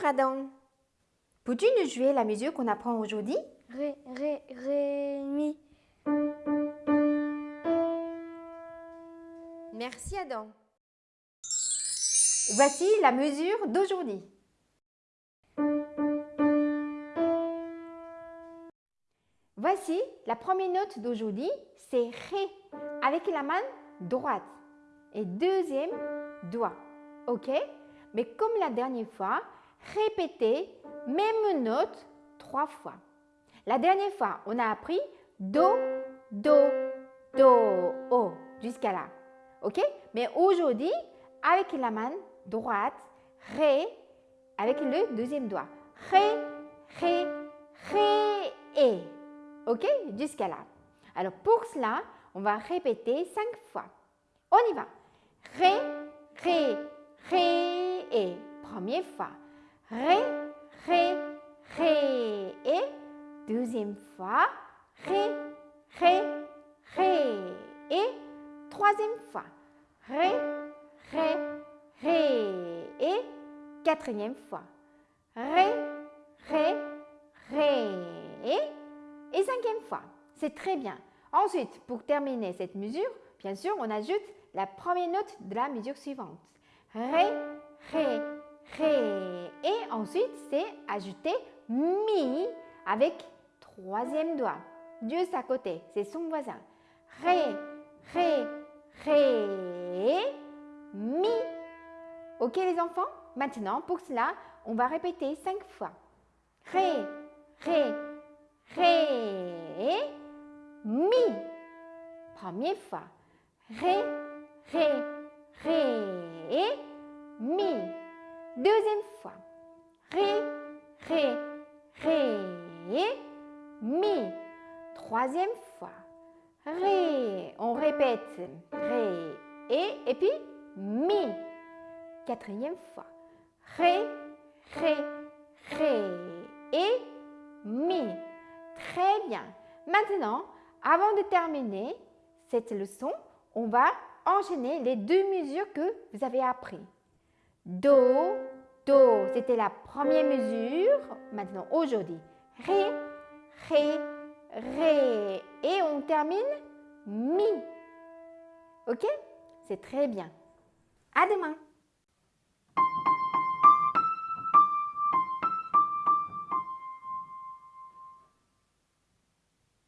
Bonjour Adam. Peux-tu nous jouer la mesure qu'on apprend aujourd'hui? Ré, ré, ré, mi. Merci Adam. Voici la mesure d'aujourd'hui. Voici la première note d'aujourd'hui, c'est Ré avec la main droite et deuxième doigt. OK? Mais comme la dernière fois, répétez même note trois fois. La dernière fois, on a appris Do, Do, Do, O jusqu'à là. OK? Mais aujourd'hui, avec la main droite, Ré avec le deuxième doigt. Ré, Ré, Ré, et. OK? Jusqu'à là. Alors pour cela, on va répéter cinq fois. On y va. Ré, Ré, Ré, et. Première fois. Ré, Ré, Ré, et. Deuxième fois. Ré, Ré, Ré, et. Troisième fois. Ré, Ré, Ré, et. Quatrième fois. Ré, Ré, Ré, et. Et cinquième fois. C'est très bien. Ensuite, pour terminer cette mesure, bien sûr, on ajoute la première note de la mesure suivante. Ré, Ré, Ré. Et ensuite, c'est ajouter Mi avec troisième doigt. Juste à côté, c'est son voisin. Ré, Ré, Ré, Mi. Ok les enfants Maintenant, pour cela, on va répéter cinq fois. Ré, Ré, Ré, Mi. Première fois. Ré, Ré, Ré, Mi. Deuxième fois. Ré, Ré, Ré, Mi. Troisième fois. Ré. On répète. Ré, et, et puis Mi. Quatrième fois. Ré, Ré, Ré, et Mi. Très bien. Maintenant, avant de terminer cette leçon, on va enchaîner les deux mesures que vous avez apprises. Do, Do, c'était la première mesure. Maintenant, aujourd'hui, Ré, Ré, Ré. Et on termine Mi. Ok? C'est très bien. À demain